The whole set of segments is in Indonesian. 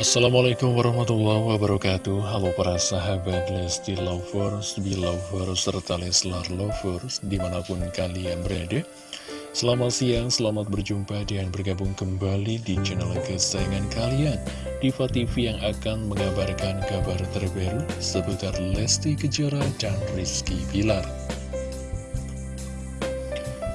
Assalamualaikum warahmatullahi wabarakatuh. Halo para sahabat Lesti Lovers, Belovers, serta Leslar Lovers Di mana pun kalian berada. Selamat siang, selamat berjumpa dan bergabung kembali di channel kesayangan kalian Diva TV yang akan mengabarkan kabar terbaru seputar Lesti Kejora dan Rizky Bilar.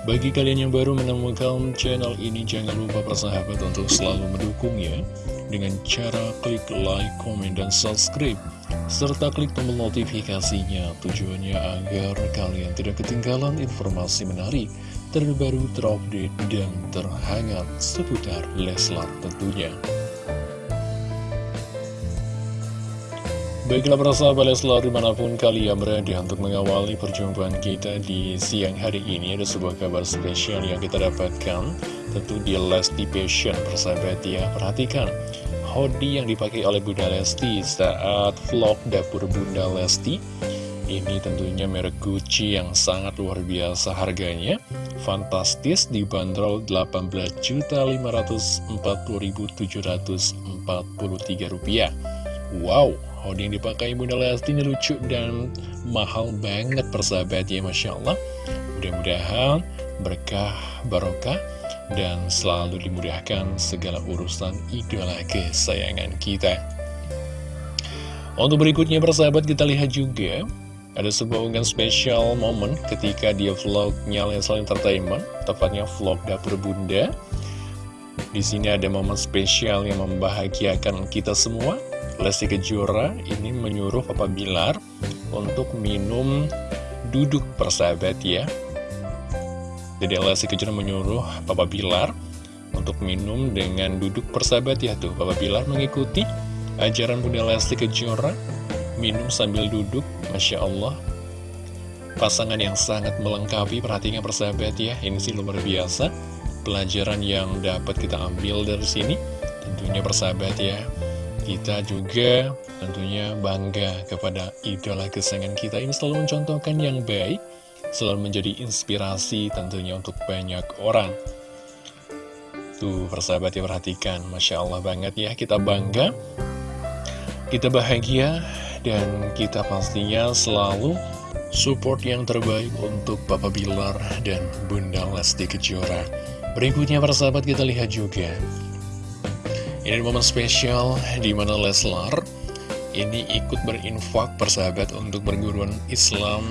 Bagi kalian yang baru menemukan channel ini, jangan lupa persahabat untuk selalu mendukungnya dengan cara klik like, komen, dan subscribe, serta klik tombol notifikasinya tujuannya agar kalian tidak ketinggalan informasi menarik, terbaru, terupdate, dan terhangat seputar Leslar tentunya. Baiklah para sahabat Leslar di mana pun kalian berada untuk mengawali perjumpaan kita di siang hari ini Ada sebuah kabar spesial yang kita dapatkan. Tentu di Lesti Passion persahabat ya Perhatikan. Hoodie yang dipakai oleh Bunda Lesti saat vlog dapur Bunda Lesti. Ini tentunya merek Gucci yang sangat luar biasa harganya. Fantastis dibanderol Rp18.743 Wow Yang dipakai Bunda Lesti ini lucu dan mahal banget persahabat ya Masya Allah. Mudah-mudahan berkah barokah dan selalu dimudahkan segala urusan idola kesayangan kita. Untuk berikutnya persahabat kita lihat juga ada sebuah unggahan spesial momen ketika dia vlognya Leslie Entertainment Tepatnya vlog dapur bunda. Di sini ada momen spesial yang membahagiakan kita semua Lesti Kejora ini menyuruh Papa Bilar untuk minum duduk persahabat ya. Jadi Lesti Kejora menyuruh Papa Bilar untuk minum dengan duduk persahabat ya tuh. Papa Bilar mengikuti ajaran Bunda Lesti Kejora minum sambil duduk Masya Allah. Pasangan yang sangat melengkapi perhatikan persahabat ya ini sih luar biasa. Pelajaran yang dapat kita ambil dari sini tentunya persahabat ya kita juga tentunya bangga kepada idola kesayangan kita ini selalu mencontohkan yang baik, selalu menjadi inspirasi tentunya untuk banyak orang. Tuh persahabat ya perhatikan, Masya Allah banget ya, kita bangga, kita bahagia, dan kita pastinya selalu support yang terbaik untuk Papa Bilar dan Bunda Lesti Kejora. Berikutnya persahabat kita lihat juga ini momen spesial di mana Leslar ini ikut berinfak persahabat untuk perguruan Islam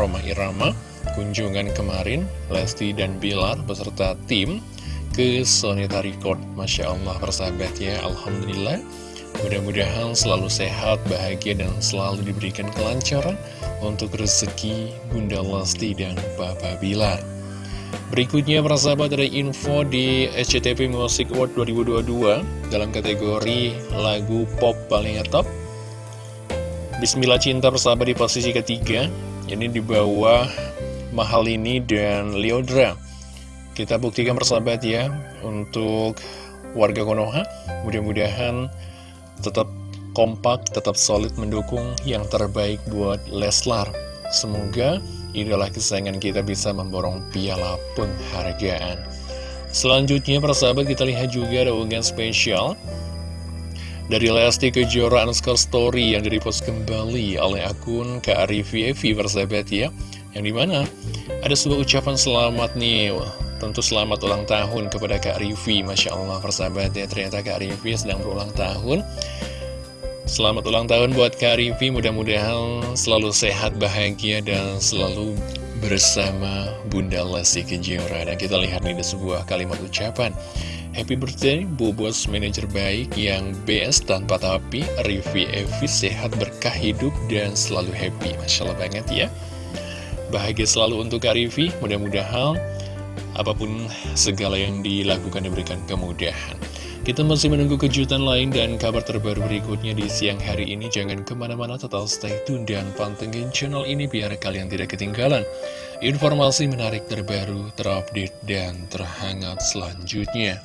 Roma Irama. Kunjungan kemarin, Lesti dan Bilar beserta tim ke Sonita Record. Masya Allah persahabat ya, Alhamdulillah. Mudah-mudahan selalu sehat, bahagia, dan selalu diberikan kelancaran untuk rezeki Bunda Lesti dan Bapak Bilar. Berikutnya para sahabat ada info di SCTV Music Award 2022 dalam kategori lagu pop paling top. Bismillah Cinta persahabat di posisi ketiga, ini di bawah Mahal ini dan Leodra. Kita buktikan persahabat ya untuk warga Konoha, mudah-mudahan tetap kompak, tetap solid mendukung yang terbaik buat Leslar. Semoga idola kesayangan kita bisa memborong piala penghargaan. Selanjutnya persahabat kita lihat juga ada unggahan spesial dari Lesti Kejora underscore story yang direpost kembali oleh akun KRVV persahabat ya. Yang di mana ada sebuah ucapan selamat nih. Tentu selamat ulang tahun kepada Kak Rivi Masya Allah persahabat ya. Ternyata Kak Rivi sedang berulang tahun Selamat ulang tahun buat Kak Rivi, mudah-mudahan selalu sehat, bahagia, dan selalu bersama Bunda Lesti Kejora. Dan kita lihat nih ada sebuah kalimat ucapan. Happy birthday, Bobos manajer baik yang best tanpa tapi, Rivi Evi sehat berkah hidup dan selalu happy. Masya Allah banget ya. Bahagia selalu untuk Kak Rivi, mudah-mudahan apa pun segala yang dilakukan diberikan kemudahan. Kita masih menunggu kejutan lain dan kabar terbaru berikutnya di siang hari ini. Jangan ke mana-mana, tetap stay tune dan pantengin channel ini biar kalian tidak ketinggalan. Informasi menarik terbaru, terupdate, dan terhangat selanjutnya.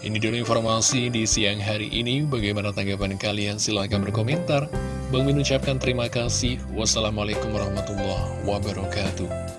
Ini dulu informasi di siang hari ini. Bagaimana tanggapan kalian? Silahkan berkomentar. Bang Min ucapkan terima kasih. Wassalamualaikum warahmatullahi wabarakatuh.